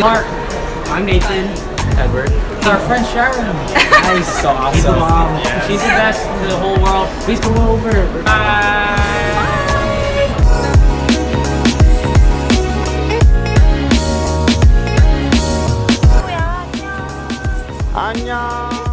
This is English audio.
Mark. I'm Nathan. Edward. It's our friend Sharon. Nice. so awesome. She's the mom. She's the best in the whole world. Please come over. Bye. 안녕.